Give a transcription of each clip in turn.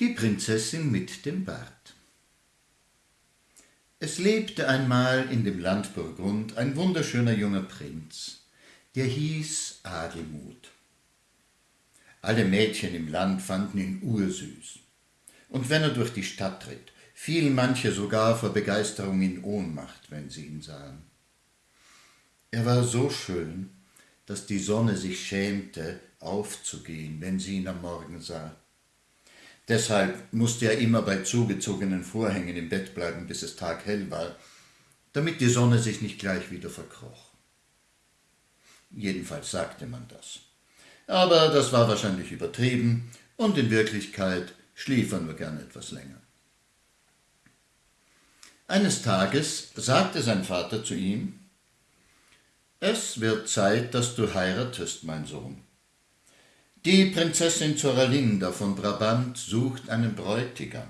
Die Prinzessin mit dem Bart Es lebte einmal in dem Land Burgund ein wunderschöner junger Prinz, der hieß Adelmut. Alle Mädchen im Land fanden ihn ursüß. Und wenn er durch die Stadt ritt, fielen manche sogar vor Begeisterung in Ohnmacht, wenn sie ihn sahen. Er war so schön, dass die Sonne sich schämte, aufzugehen, wenn sie ihn am Morgen sah. Deshalb musste er immer bei zugezogenen Vorhängen im Bett bleiben, bis es taghell war, damit die Sonne sich nicht gleich wieder verkroch. Jedenfalls sagte man das. Aber das war wahrscheinlich übertrieben und in Wirklichkeit schlief er nur gern etwas länger. Eines Tages sagte sein Vater zu ihm, Es wird Zeit, dass du heiratest, mein Sohn. Die Prinzessin Zoralinda von Brabant sucht einen Bräutigam.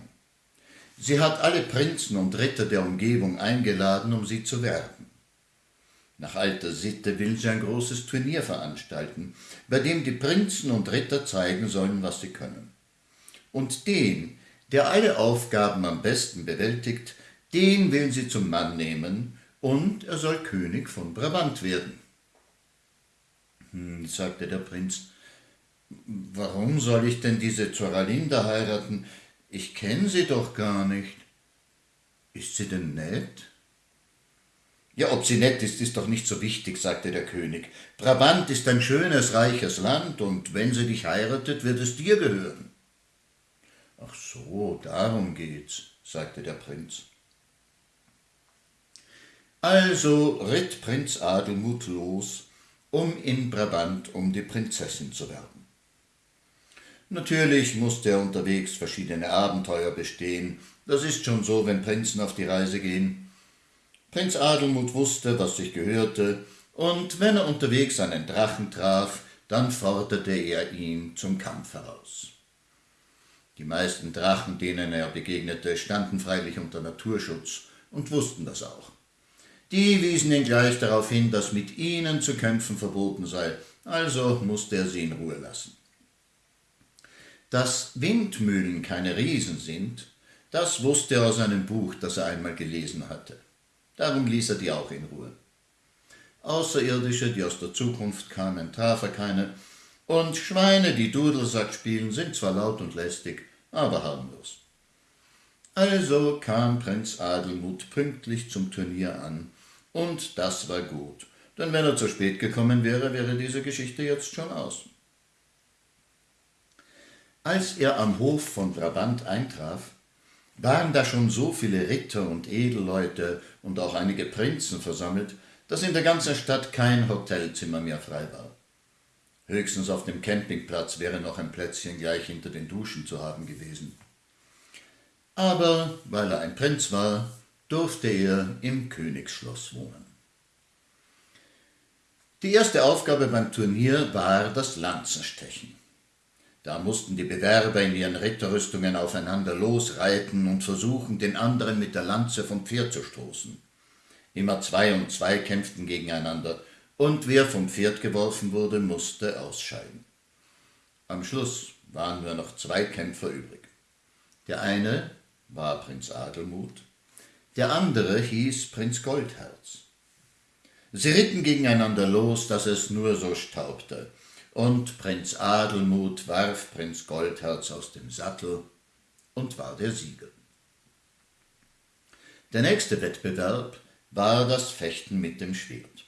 Sie hat alle Prinzen und Ritter der Umgebung eingeladen, um sie zu werben. Nach alter Sitte will sie ein großes Turnier veranstalten, bei dem die Prinzen und Ritter zeigen sollen, was sie können. Und den, der alle Aufgaben am besten bewältigt, den will sie zum Mann nehmen, und er soll König von Brabant werden. Hm, sagte der Prinz, Warum soll ich denn diese Zoralinda heiraten? Ich kenne sie doch gar nicht. Ist sie denn nett? Ja, ob sie nett ist, ist doch nicht so wichtig, sagte der König. Brabant ist ein schönes, reiches Land, und wenn sie dich heiratet, wird es dir gehören. Ach so, darum geht's, sagte der Prinz. Also ritt Prinz Adelmut los, um in Brabant um die Prinzessin zu werben. Natürlich musste er unterwegs verschiedene Abenteuer bestehen. Das ist schon so, wenn Prinzen auf die Reise gehen. Prinz Adelmut wusste, was sich gehörte, und wenn er unterwegs einen Drachen traf, dann forderte er ihn zum Kampf heraus. Die meisten Drachen, denen er begegnete, standen freilich unter Naturschutz und wussten das auch. Die wiesen ihn gleich darauf hin, dass mit ihnen zu kämpfen verboten sei, also musste er sie in Ruhe lassen. Dass Windmühlen keine Riesen sind, das wusste er aus einem Buch, das er einmal gelesen hatte. Darum ließ er die auch in Ruhe. Außerirdische, die aus der Zukunft kamen, traf er keine, und Schweine, die Dudelsack spielen, sind zwar laut und lästig, aber harmlos. Also kam Prinz Adelmut pünktlich zum Turnier an, und das war gut, denn wenn er zu spät gekommen wäre, wäre diese Geschichte jetzt schon aus. Als er am Hof von Brabant eintraf, waren da schon so viele Ritter und Edelleute und auch einige Prinzen versammelt, dass in der ganzen Stadt kein Hotelzimmer mehr frei war. Höchstens auf dem Campingplatz wäre noch ein Plätzchen gleich hinter den Duschen zu haben gewesen. Aber weil er ein Prinz war, durfte er im Königsschloss wohnen. Die erste Aufgabe beim Turnier war das Lanzenstechen. Da mussten die Bewerber in ihren Ritterrüstungen aufeinander losreiten und versuchen, den anderen mit der Lanze vom Pferd zu stoßen. Immer zwei und zwei kämpften gegeneinander, und wer vom Pferd geworfen wurde, musste ausscheiden. Am Schluss waren nur noch zwei Kämpfer übrig. Der eine war Prinz Adelmut, der andere hieß Prinz Goldherz. Sie ritten gegeneinander los, dass es nur so staubte, und Prinz Adelmut warf Prinz Goldherz aus dem Sattel und war der Sieger. Der nächste Wettbewerb war das Fechten mit dem Schwert.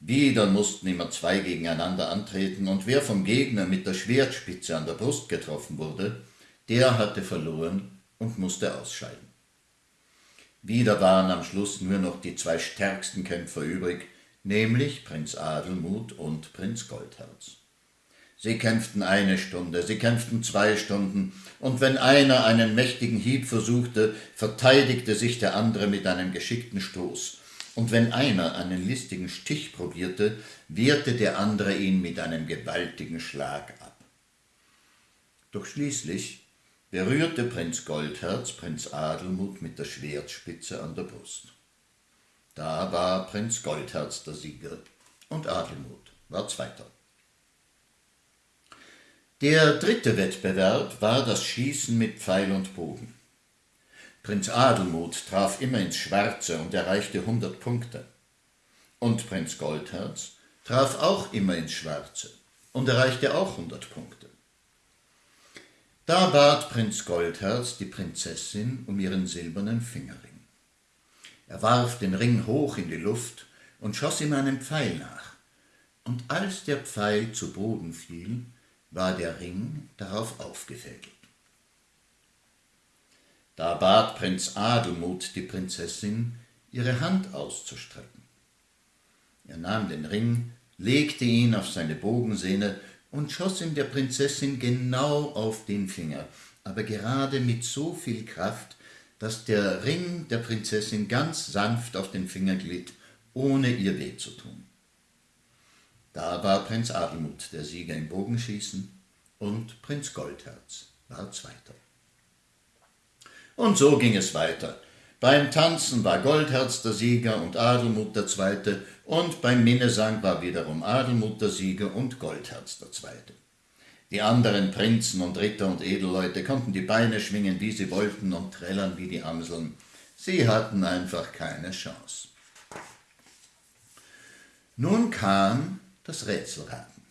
Wieder mussten immer zwei gegeneinander antreten, und wer vom Gegner mit der Schwertspitze an der Brust getroffen wurde, der hatte verloren und musste ausscheiden. Wieder waren am Schluss nur noch die zwei stärksten Kämpfer übrig, nämlich Prinz Adelmut und Prinz Goldherz. Sie kämpften eine Stunde, sie kämpften zwei Stunden, und wenn einer einen mächtigen Hieb versuchte, verteidigte sich der andere mit einem geschickten Stoß, und wenn einer einen listigen Stich probierte, wehrte der andere ihn mit einem gewaltigen Schlag ab. Doch schließlich berührte Prinz Goldherz Prinz Adelmut mit der Schwertspitze an der Brust. Da war Prinz Goldherz der Sieger und Adelmut war Zweiter. Der dritte Wettbewerb war das Schießen mit Pfeil und Bogen. Prinz Adelmut traf immer ins Schwarze und erreichte hundert Punkte. Und Prinz Goldherz traf auch immer ins Schwarze und erreichte auch hundert Punkte. Da bat Prinz Goldherz die Prinzessin um ihren silbernen Fingerring. Er warf den Ring hoch in die Luft und schoss ihm einen Pfeil nach. Und als der Pfeil zu Boden fiel, war der Ring darauf aufgefädelt. Da bat Prinz Adelmut die Prinzessin, ihre Hand auszustrecken. Er nahm den Ring, legte ihn auf seine Bogensehne und schoss ihn der Prinzessin genau auf den Finger, aber gerade mit so viel Kraft, dass der Ring der Prinzessin ganz sanft auf den Finger glitt, ohne ihr weh zu tun. Da war Prinz Adelmut der Sieger im Bogenschießen und Prinz Goldherz war Zweiter. Und so ging es weiter. Beim Tanzen war Goldherz der Sieger und Adelmut der Zweite, und beim Minnesang war wiederum Adelmut der Sieger und Goldherz der Zweite. Die anderen Prinzen und Ritter und Edelleute konnten die Beine schwingen, wie sie wollten, und trällern wie die Amseln. Sie hatten einfach keine Chance. Nun kam das Rätselraten.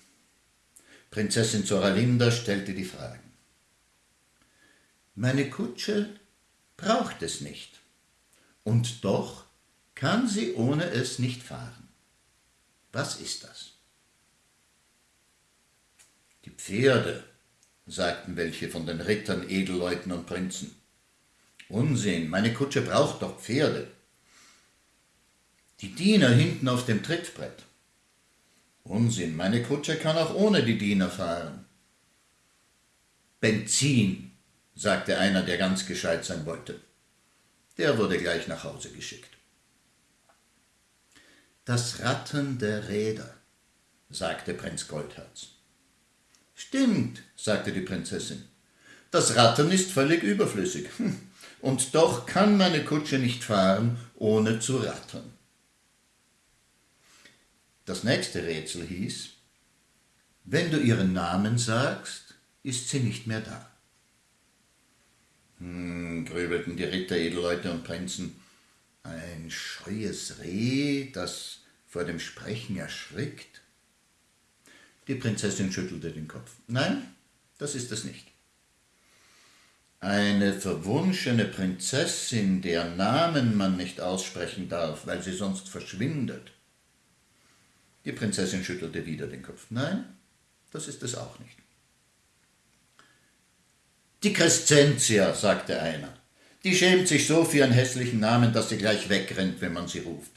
Prinzessin Zoralinda stellte die Fragen. Meine Kutsche braucht es nicht. Und doch kann sie ohne es nicht fahren. Was ist das? Die Pferde, sagten welche von den Rittern, Edelleuten und Prinzen. Unsinn, meine Kutsche braucht doch Pferde. Die Diener hinten auf dem Trittbrett. Unsinn, meine Kutsche kann auch ohne die Diener fahren. Benzin, sagte einer, der ganz gescheit sein wollte. Der wurde gleich nach Hause geschickt. Das Rattern der Räder, sagte Prinz Goldherz. Stimmt, sagte die Prinzessin. Das Rattern ist völlig überflüssig. Hm. Und doch kann meine Kutsche nicht fahren, ohne zu rattern. Das nächste Rätsel hieß, wenn du ihren Namen sagst, ist sie nicht mehr da. Hm, grübelten die Ritter, Edelleute und Prinzen. Ein scheues Reh, das vor dem Sprechen erschrickt? Die Prinzessin schüttelte den Kopf. Nein, das ist es nicht. Eine verwunschene Prinzessin, deren Namen man nicht aussprechen darf, weil sie sonst verschwindet. Die Prinzessin schüttelte wieder den Kopf. Nein, das ist es auch nicht. Die Crescentia, sagte einer. Die schämt sich so für ihren hässlichen Namen, dass sie gleich wegrennt, wenn man sie ruft.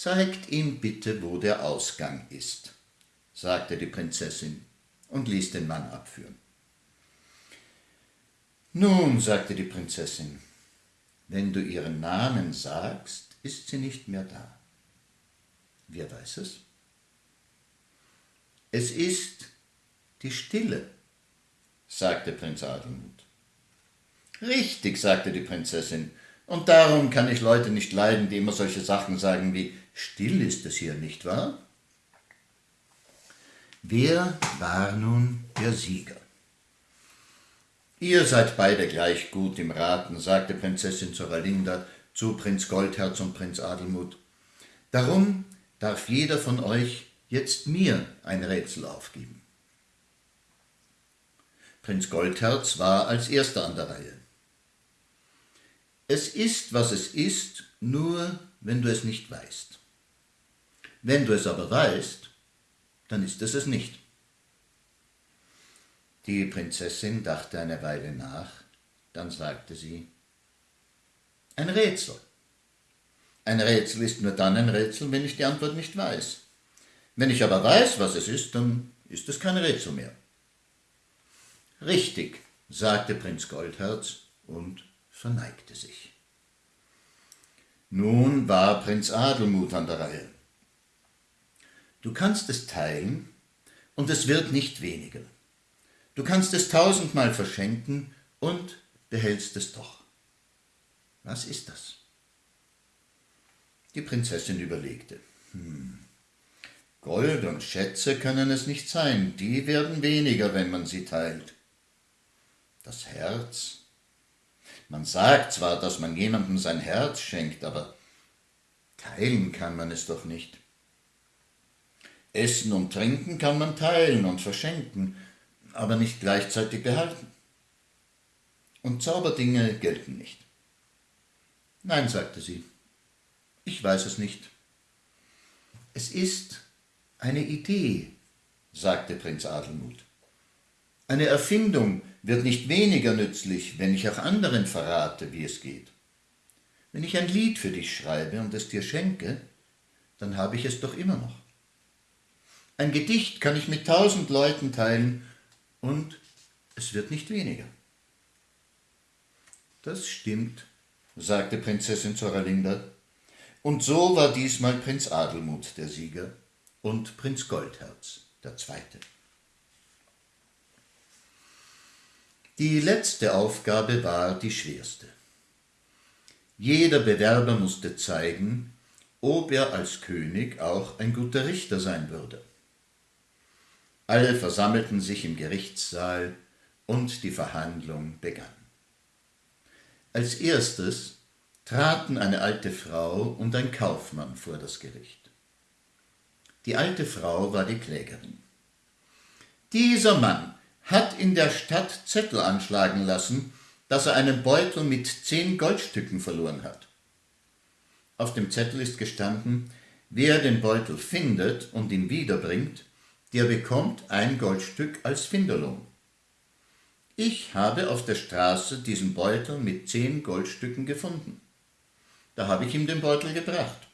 Zeigt ihm bitte, wo der Ausgang ist, sagte die Prinzessin und ließ den Mann abführen. Nun, sagte die Prinzessin, wenn du ihren Namen sagst, ist sie nicht mehr da. Wer weiß es? Es ist die Stille sagte Prinz Adelmut. Richtig, sagte die Prinzessin, und darum kann ich Leute nicht leiden, die immer solche Sachen sagen wie Still ist es hier, nicht wahr? Wer war nun der Sieger? Ihr seid beide gleich gut im Raten, sagte Prinzessin Zoralinda zu Prinz Goldherz und Prinz Adelmut. Darum darf jeder von euch jetzt mir ein Rätsel aufgeben. Prinz Goldherz war als erster an der Reihe. Es ist, was es ist, nur wenn du es nicht weißt. Wenn du es aber weißt, dann ist es es nicht. Die Prinzessin dachte eine Weile nach, dann sagte sie, ein Rätsel. Ein Rätsel ist nur dann ein Rätsel, wenn ich die Antwort nicht weiß. Wenn ich aber weiß, was es ist, dann ist es kein Rätsel mehr. Richtig, sagte Prinz Goldherz und verneigte sich. Nun war Prinz Adelmut an der Reihe. Du kannst es teilen, und es wird nicht weniger. Du kannst es tausendmal verschenken und behältst es doch. Was ist das? Die Prinzessin überlegte. Hm. Gold und Schätze können es nicht sein, die werden weniger, wenn man sie teilt. Das Herz? Man sagt zwar, dass man jemandem sein Herz schenkt, aber teilen kann man es doch nicht. Essen und Trinken kann man teilen und verschenken, aber nicht gleichzeitig behalten. Und Zauberdinge gelten nicht. Nein, sagte sie, ich weiß es nicht. Es ist eine Idee, sagte Prinz Adelmut. Eine Erfindung wird nicht weniger nützlich, wenn ich auch anderen verrate, wie es geht. Wenn ich ein Lied für dich schreibe und es dir schenke, dann habe ich es doch immer noch. Ein Gedicht kann ich mit tausend Leuten teilen und es wird nicht weniger. Das stimmt, sagte Prinzessin Zoralinda. Und so war diesmal Prinz Adelmut der Sieger und Prinz Goldherz der Zweite. Die letzte Aufgabe war die schwerste. Jeder Bewerber musste zeigen, ob er als König auch ein guter Richter sein würde. Alle versammelten sich im Gerichtssaal und die Verhandlung begann. Als erstes traten eine alte Frau und ein Kaufmann vor das Gericht. Die alte Frau war die Klägerin. Dieser Mann hat in der Stadt Zettel anschlagen lassen, dass er einen Beutel mit zehn Goldstücken verloren hat. Auf dem Zettel ist gestanden, wer den Beutel findet und ihn wiederbringt, der bekommt ein Goldstück als Finderlohn. Ich habe auf der Straße diesen Beutel mit zehn Goldstücken gefunden. Da habe ich ihm den Beutel gebracht.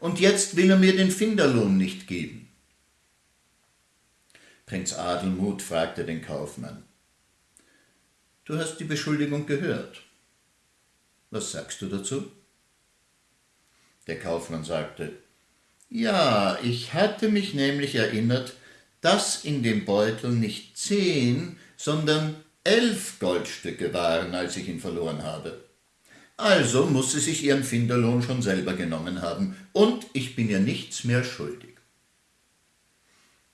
Und jetzt will er mir den Finderlohn nicht geben. Prinz Adelmut fragte den Kaufmann. Du hast die Beschuldigung gehört. Was sagst du dazu? Der Kaufmann sagte, ja, ich hatte mich nämlich erinnert, dass in dem Beutel nicht zehn, sondern elf Goldstücke waren, als ich ihn verloren habe. Also muss sie sich ihren Finderlohn schon selber genommen haben, und ich bin ihr nichts mehr schuldig.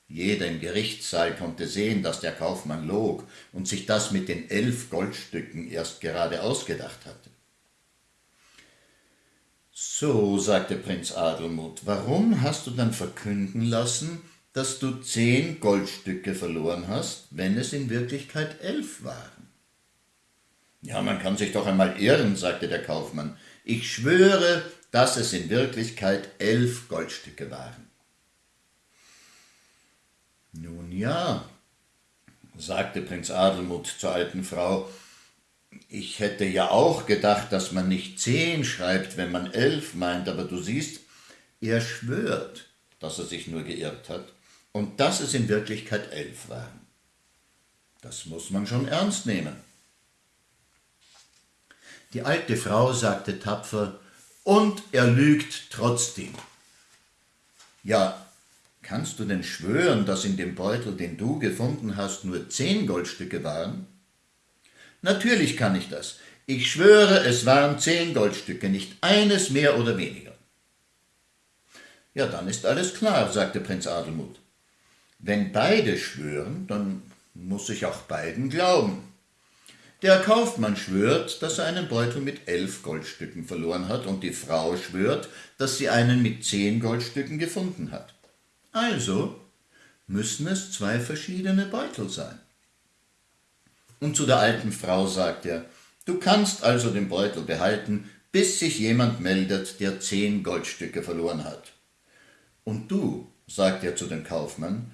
Jeder im Gerichtssaal konnte sehen, dass der Kaufmann log und sich das mit den elf Goldstücken erst gerade ausgedacht hatte. So, sagte Prinz Adelmut, warum hast du dann verkünden lassen, dass du zehn Goldstücke verloren hast, wenn es in Wirklichkeit elf waren? Ja, man kann sich doch einmal irren, sagte der Kaufmann. Ich schwöre, dass es in Wirklichkeit elf Goldstücke waren. Nun ja, sagte Prinz Adelmut zur alten Frau, ich hätte ja auch gedacht, dass man nicht zehn schreibt, wenn man elf meint, aber du siehst, er schwört, dass er sich nur geirrt hat und dass es in Wirklichkeit elf waren. Das muss man schon ernst nehmen. Die alte Frau sagte tapfer, und er lügt trotzdem. Ja, kannst du denn schwören, dass in dem Beutel, den du gefunden hast, nur zehn Goldstücke waren? Natürlich kann ich das. Ich schwöre, es waren zehn Goldstücke, nicht eines mehr oder weniger. Ja, dann ist alles klar, sagte Prinz Adelmut. Wenn beide schwören, dann muss ich auch beiden glauben. Der Kaufmann schwört, dass er einen Beutel mit elf Goldstücken verloren hat, und die Frau schwört, dass sie einen mit zehn Goldstücken gefunden hat. Also müssen es zwei verschiedene Beutel sein. Und zu der alten Frau sagt er, du kannst also den Beutel behalten, bis sich jemand meldet, der zehn Goldstücke verloren hat. Und du, sagt er zu dem Kaufmann,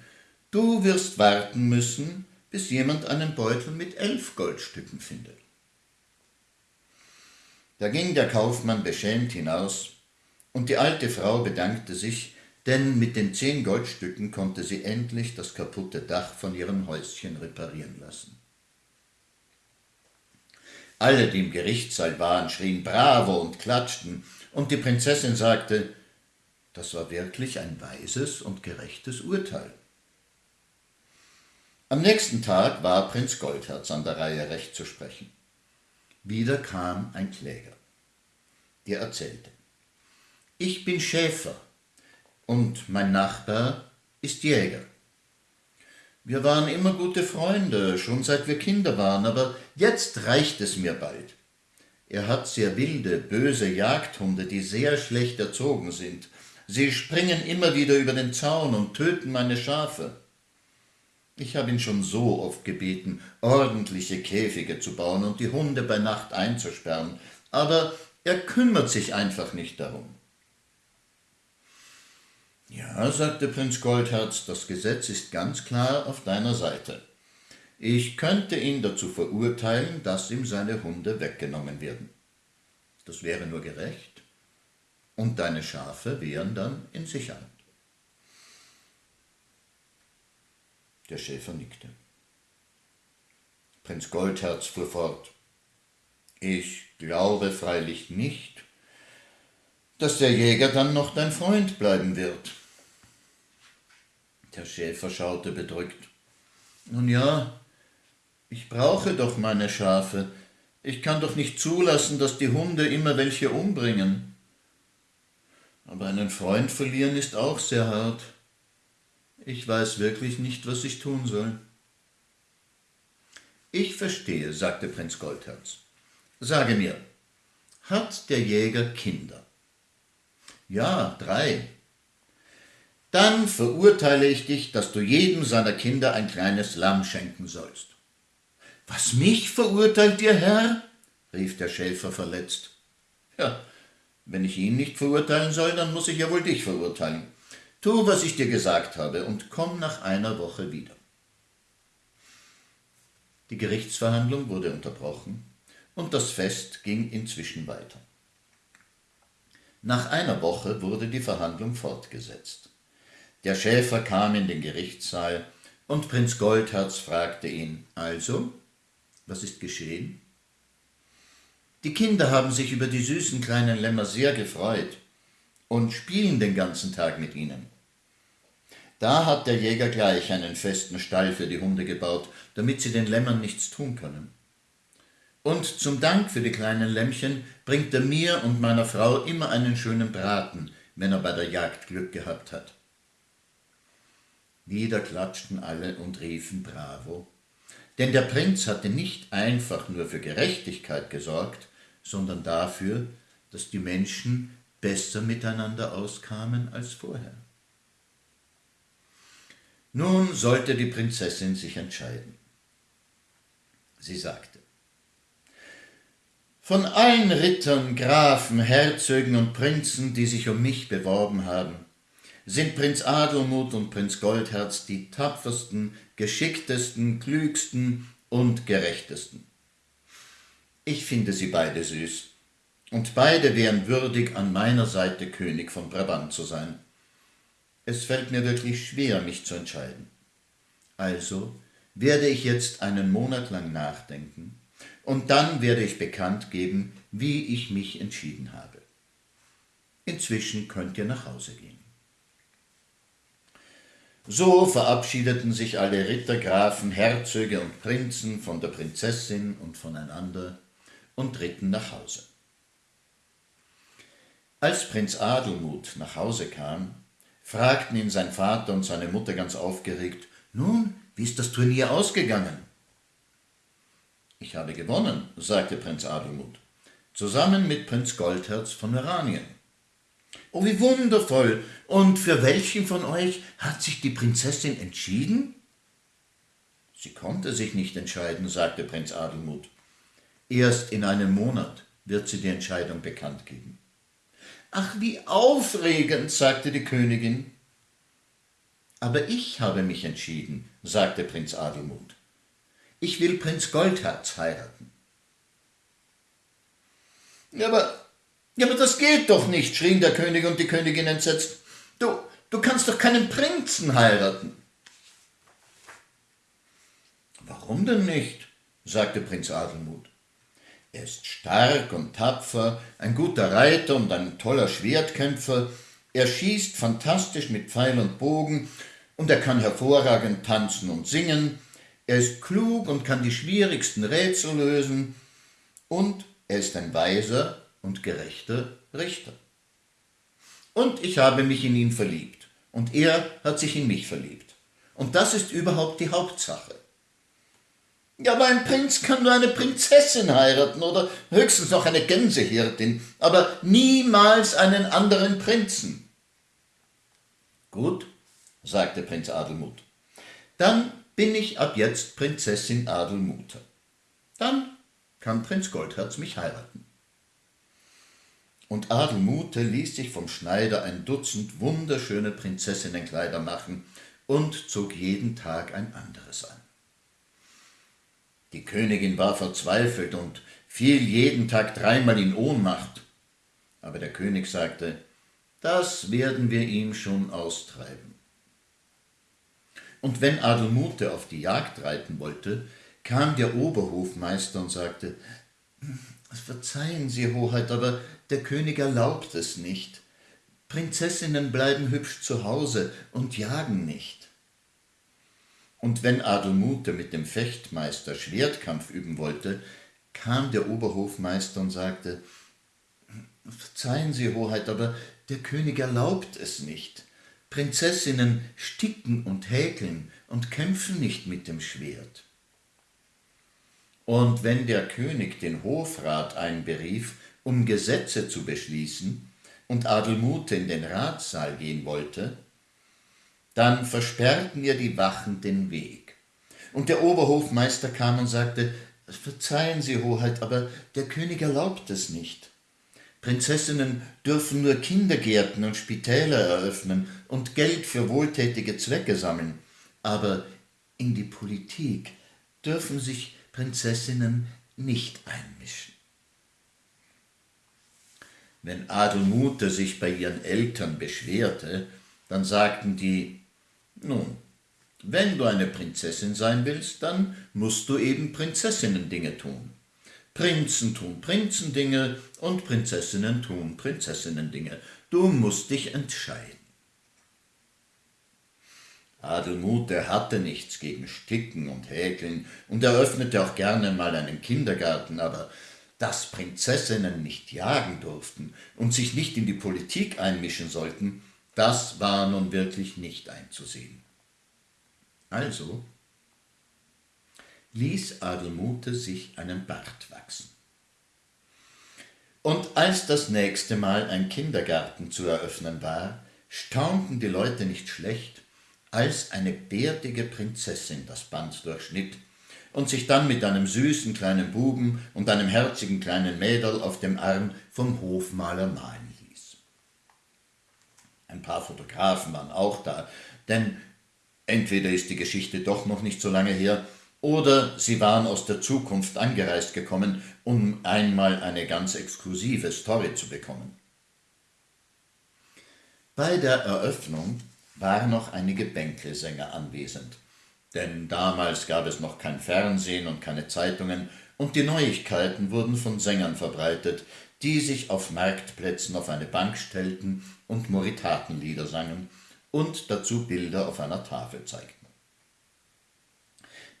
du wirst warten müssen, bis jemand einen Beutel mit elf Goldstücken findet. Da ging der Kaufmann beschämt hinaus, und die alte Frau bedankte sich, denn mit den zehn Goldstücken konnte sie endlich das kaputte Dach von ihrem Häuschen reparieren lassen. Alle, die im Gerichtssaal waren, schrien Bravo und klatschten, und die Prinzessin sagte, das war wirklich ein weises und gerechtes Urteil. Am nächsten Tag war Prinz Goldherz an der Reihe, Recht zu sprechen. Wieder kam ein Kläger. Der erzählte, ich bin Schäfer. und mein Nachbar ist Jäger. Wir waren immer gute Freunde, schon seit wir Kinder waren, aber jetzt reicht es mir bald. Er hat sehr wilde, böse Jagdhunde, die sehr schlecht erzogen sind. Sie springen immer wieder über den Zaun und töten meine Schafe. Ich habe ihn schon so oft gebeten, ordentliche Käfige zu bauen und die Hunde bei Nacht einzusperren, aber er kümmert sich einfach nicht darum. Ja, sagte Prinz Goldherz, das Gesetz ist ganz klar auf deiner Seite. Ich könnte ihn dazu verurteilen, dass ihm seine Hunde weggenommen werden. Das wäre nur gerecht. Und deine Schafe wären dann in Sicherheit. Der Schäfer nickte. Prinz Goldherz fuhr fort. Ich glaube freilich nicht, dass der Jäger dann noch dein Freund bleiben wird. Der Schäfer schaute bedrückt. Nun ja, ich brauche doch meine Schafe. Ich kann doch nicht zulassen, dass die Hunde immer welche umbringen. Aber einen Freund verlieren ist auch sehr hart. Ich weiß wirklich nicht, was ich tun soll. Ich verstehe, sagte Prinz Goldherz. Sage mir, hat der Jäger Kinder? Ja, drei. Dann verurteile ich dich, dass du jedem seiner Kinder ein kleines Lamm schenken sollst. Was mich verurteilt ihr Herr? rief der Schäfer verletzt. Ja, wenn ich ihn nicht verurteilen soll, dann muss ich ja wohl dich verurteilen. Tu, was ich dir gesagt habe, und komm nach einer Woche wieder. Die Gerichtsverhandlung wurde unterbrochen und das Fest ging inzwischen weiter. Nach einer Woche wurde die Verhandlung fortgesetzt. Der Schäfer kam in den Gerichtssaal und Prinz Goldherz fragte ihn, also, was ist geschehen? Die Kinder haben sich über die süßen kleinen Lämmer sehr gefreut und spielen den ganzen Tag mit ihnen. Da hat der Jäger gleich einen festen Stall für die Hunde gebaut, damit sie den Lämmern nichts tun können. Und zum Dank für die kleinen Lämmchen bringt er mir und meiner Frau immer einen schönen Braten, wenn er bei der Jagd Glück gehabt hat. Wieder klatschten alle und riefen Bravo. Denn der Prinz hatte nicht einfach nur für Gerechtigkeit gesorgt, sondern dafür, dass die Menschen besser miteinander auskamen als vorher. Nun sollte die Prinzessin sich entscheiden. Sie sagte, von allen Rittern, Grafen, Herzögen und Prinzen, die sich um mich beworben haben, sind Prinz Adelmut und Prinz Goldherz die tapfersten, geschicktesten, klügsten und gerechtesten. Ich finde sie beide süß, und beide wären würdig, an meiner Seite König von Brabant zu sein. Es fällt mir wirklich schwer, mich zu entscheiden. Also werde ich jetzt einen Monat lang nachdenken, und dann werde ich bekannt geben, wie ich mich entschieden habe. Inzwischen könnt ihr nach Hause gehen. So verabschiedeten sich alle Ritter, Grafen, Herzöge und Prinzen von der Prinzessin und voneinander und ritten nach Hause. Als Prinz Adelmut nach Hause kam, fragten ihn sein Vater und seine Mutter ganz aufgeregt, nun, wie ist das Turnier ausgegangen? Ich habe gewonnen, sagte Prinz Adelmut, zusammen mit Prinz Goldherz von Oranien. Oh, wie wundervoll! Und für welchen von euch hat sich die Prinzessin entschieden? Sie konnte sich nicht entscheiden, sagte Prinz Adelmut. Erst in einem Monat wird sie die Entscheidung bekannt geben. Ach, wie aufregend, sagte die Königin. Aber ich habe mich entschieden, sagte Prinz Adelmut. Ich will Prinz Goldherz heiraten. Aber, ja, aber das geht doch nicht, schrien der König und die Königin entsetzt. Du, du kannst doch keinen Prinzen heiraten. Warum denn nicht? sagte Prinz Adelmut. Er ist stark und tapfer, ein guter Reiter und ein toller Schwertkämpfer. Er schießt fantastisch mit Pfeil und Bogen und er kann hervorragend tanzen und singen. Er ist klug und kann die schwierigsten Rätsel lösen. Und er ist ein weiser und gerechter Richter. Und ich habe mich in ihn verliebt. Und er hat sich in mich verliebt. Und das ist überhaupt die Hauptsache. Ja, aber ein Prinz kann nur eine Prinzessin heiraten oder höchstens noch eine Gänsehirtin, aber niemals einen anderen Prinzen. Gut, sagte Prinz Adelmut. Dann bin ich ab jetzt Prinzessin Adelmute. Dann kann Prinz Goldherz mich heiraten. Und Adelmute ließ sich vom Schneider ein Dutzend wunderschöne Prinzessinnenkleider machen und zog jeden Tag ein anderes an. Die Königin war verzweifelt und fiel jeden Tag dreimal in Ohnmacht. Aber der König sagte, das werden wir ihm schon austreiben. Und wenn Adelmute auf die Jagd reiten wollte, kam der Oberhofmeister und sagte, Verzeihen Sie, Hoheit, aber der König erlaubt es nicht. Prinzessinnen bleiben hübsch zu Hause und jagen nicht. Und wenn Adelmute mit dem Fechtmeister Schwertkampf üben wollte, kam der Oberhofmeister und sagte, Verzeihen Sie, Hoheit, aber der König erlaubt es nicht. Prinzessinnen sticken und häkeln und kämpfen nicht mit dem Schwert. Und wenn der König den Hofrat einberief, um Gesetze zu beschließen, und Adelmute in den Ratssaal gehen wollte, dann versperrten ihr die Wachen den Weg. Und der Oberhofmeister kam und sagte, Verzeihen Sie, Hoheit, aber der König erlaubt es nicht. Prinzessinnen dürfen nur Kindergärten und Spitäler eröffnen und Geld für wohltätige Zwecke sammeln, aber in die Politik dürfen sich Prinzessinnen nicht einmischen. Wenn Adelmute sich bei ihren Eltern beschwerte, dann sagten die, nun, wenn du eine Prinzessin sein willst, dann musst du eben Prinzessinnendinge tun. Prinzen tun Prinzendinge und Prinzessinnen tun Prinzessinnendinge. Du musst dich entscheiden. Adelmute hatte nichts gegen Sticken und Häkeln und eröffnete auch gerne mal einen Kindergarten, aber dass Prinzessinnen nicht jagen durften und sich nicht in die Politik einmischen sollten, das war nun wirklich nicht einzusehen. Also ließ Adelmute sich einen Bart wachsen. Und als das nächste Mal ein Kindergarten zu eröffnen war, staunten die Leute nicht schlecht, als eine bärtige Prinzessin das Band durchschnitt und sich dann mit einem süßen kleinen Buben und einem herzigen kleinen Mädel auf dem Arm vom Hofmaler malen ließ. Ein paar Fotografen waren auch da, denn entweder ist die Geschichte doch noch nicht so lange her, oder sie waren aus der Zukunft angereist gekommen, um einmal eine ganz exklusive Story zu bekommen. Bei der Eröffnung waren noch einige Bänkelsänger anwesend. Denn damals gab es noch kein Fernsehen und keine Zeitungen, und die Neuigkeiten wurden von Sängern verbreitet, die sich auf Marktplätzen auf eine Bank stellten und Moritatenlieder sangen und dazu Bilder auf einer Tafel zeigten.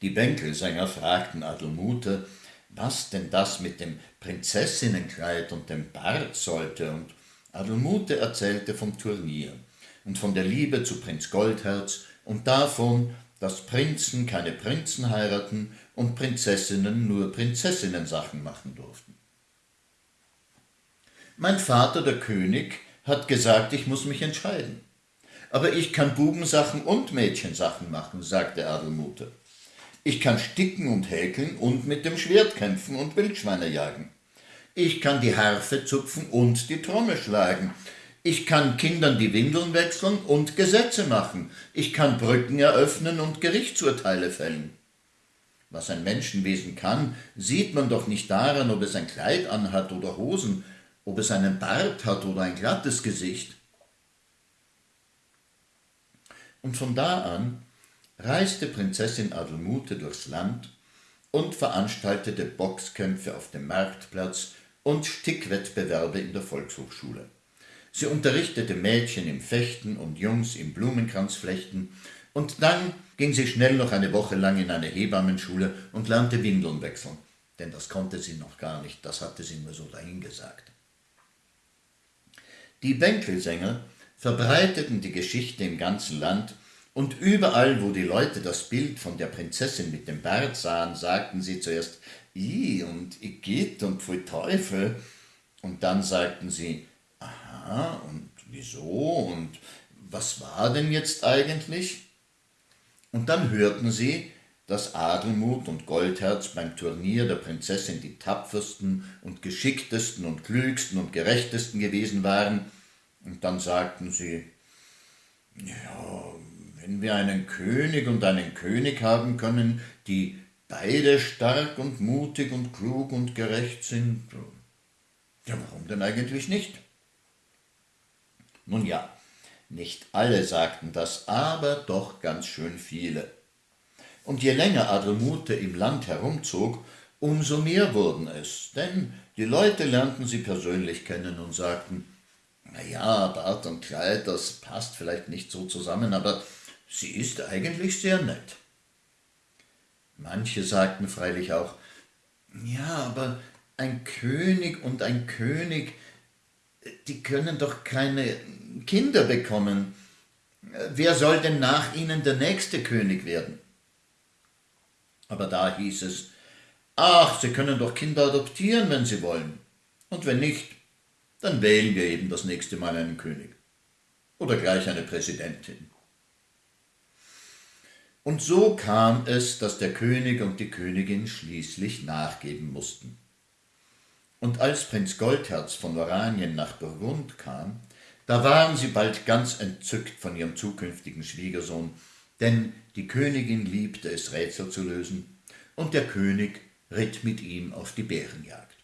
Die Bänkelsänger fragten Adelmute, was denn das mit dem Prinzessinnenkleid und dem Bart sollte, und Adelmute erzählte vom Turnier und von der Liebe zu Prinz Goldherz und davon, dass Prinzen keine Prinzen heiraten und Prinzessinnen nur Prinzessinnensachen machen durften. Mein Vater, der König, hat gesagt, ich muss mich entscheiden. Aber ich kann Bubensachen und Mädchensachen machen, sagte Adelmute. Ich kann sticken und häkeln und mit dem Schwert kämpfen und Wildschweine jagen. Ich kann die Harfe zupfen und die Trommel schlagen. Ich kann Kindern die Windeln wechseln und Gesetze machen. Ich kann Brücken eröffnen und Gerichtsurteile fällen. Was ein Menschenwesen kann, sieht man doch nicht daran, ob es ein Kleid anhat oder Hosen, ob es einen Bart hat oder ein glattes Gesicht. Und von da an reiste Prinzessin Adelmute durchs Land und veranstaltete Boxkämpfe auf dem Marktplatz und Stickwettbewerbe in der Volkshochschule. Sie unterrichtete Mädchen im Fechten und Jungs im Blumenkranzflechten, und dann ging sie schnell noch eine Woche lang in eine Hebammenschule und lernte Windeln wechseln, denn das konnte sie noch gar nicht, das hatte sie nur so dahingesagt. Die Bänkelsänger verbreiteten die Geschichte im ganzen Land, und überall, wo die Leute das Bild von der Prinzessin mit dem Bart sahen, sagten sie zuerst I und Igitt und Pfui Teufel, und dann sagten sie, aha, und wieso und was war denn jetzt eigentlich? Und dann hörten sie, dass Adelmut und Goldherz beim Turnier der Prinzessin die tapfersten und geschicktesten und klügsten und gerechtesten gewesen waren, und dann sagten sie, ja, wenn wir einen König und einen König haben können, die beide stark und mutig und klug und gerecht sind, ja, warum denn eigentlich nicht? Nun ja, nicht alle sagten das, aber doch ganz schön viele. Und je länger Adelmute im Land herumzog, umso mehr wurden es, denn die Leute lernten sie persönlich kennen und sagten, na ja, Bart und Kleid, das passt vielleicht nicht so zusammen, aber sie ist eigentlich sehr nett. Manche sagten freilich auch, ja, aber ein König und ein König, die können doch keine Kinder bekommen. Wer soll denn nach ihnen der nächste König werden? Aber da hieß es, ach, Sie können doch Kinder adoptieren, wenn Sie wollen. Und wenn nicht, dann wählen wir eben das nächste Mal einen König. Oder gleich eine Präsidentin. Und so kam es, dass der König und die Königin schließlich nachgeben mussten. Und als Prinz Goldherz von Oranien nach Burgund kam, da waren sie bald ganz entzückt von ihrem zukünftigen Schwiegersohn, denn die Königin liebte es, Rätsel zu lösen, und der König ritt mit ihm auf die Bärenjagd.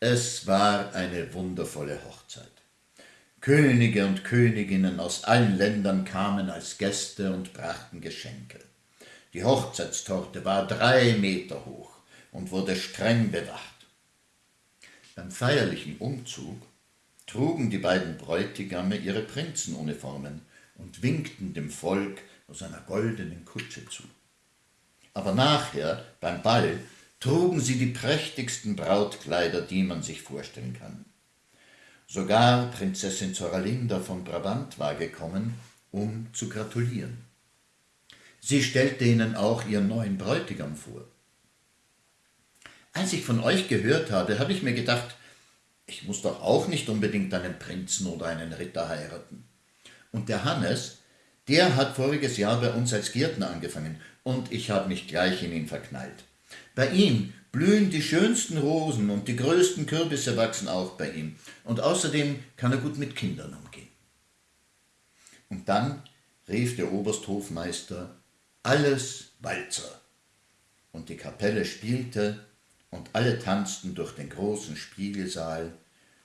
Es war eine wundervolle Hochzeit. Könige und Königinnen aus allen Ländern kamen als Gäste und brachten Geschenke. Die Hochzeitstorte war drei Meter hoch und wurde streng bewacht. Beim feierlichen Umzug trugen die beiden Bräutigame ihre Prinzenuniformen und winkten dem Volk aus einer goldenen Kutsche zu. Aber nachher, beim Ball, trugen sie die prächtigsten Brautkleider, die man sich vorstellen kann. Sogar Prinzessin Zoralinda von Brabant war gekommen, um zu gratulieren. Sie stellte ihnen auch ihren neuen Bräutigam vor. Als ich von euch gehört habe, habe ich mir gedacht, ich muss doch auch nicht unbedingt einen Prinzen oder einen Ritter heiraten. Und der Hannes, der hat voriges Jahr bei uns als Gärtner angefangen und ich habe mich gleich in ihn verknallt. Bei ihm blühen die schönsten Rosen und die größten Kürbisse wachsen auch bei ihm. Und außerdem kann er gut mit Kindern umgehen. Und dann rief der Obersthofmeister, alles Walzer. Und die Kapelle spielte und alle tanzten durch den großen Spiegelsaal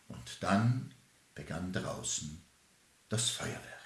und dann begann draußen das Feuerwerk.